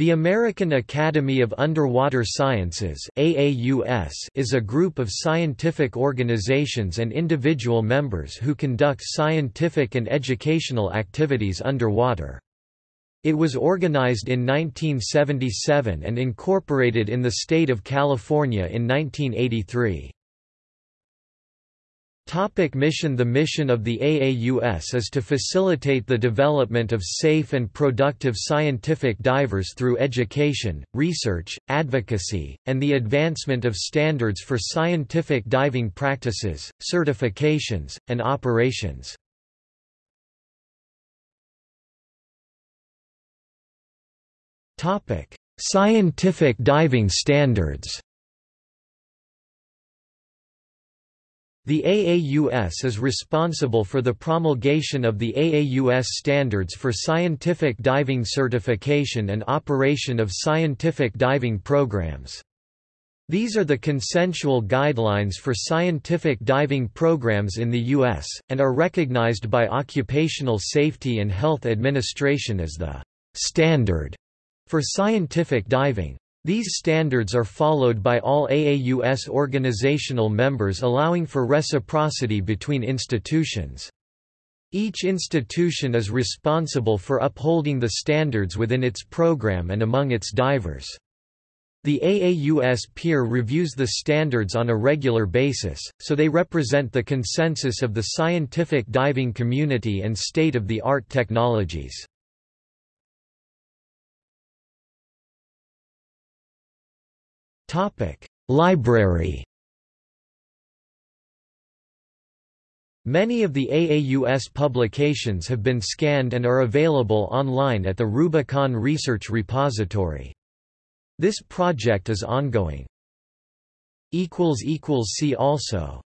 The American Academy of Underwater Sciences AAUS is a group of scientific organizations and individual members who conduct scientific and educational activities underwater. It was organized in 1977 and incorporated in the state of California in 1983. Topic mission The mission of the AAUS is to facilitate the development of safe and productive scientific divers through education, research, advocacy, and the advancement of standards for scientific diving practices, certifications, and operations. Scientific diving standards The AAUS is responsible for the promulgation of the AAUS standards for scientific diving certification and operation of scientific diving programs. These are the consensual guidelines for scientific diving programs in the U.S., and are recognized by Occupational Safety and Health Administration as the standard for scientific diving. These standards are followed by all AAUS organizational members allowing for reciprocity between institutions. Each institution is responsible for upholding the standards within its program and among its divers. The AAUS peer reviews the standards on a regular basis, so they represent the consensus of the scientific diving community and state-of-the-art technologies. Topic: Library. Many of the AAUS publications have been scanned and are available online at the Rubicon Research Repository. This project is ongoing. See also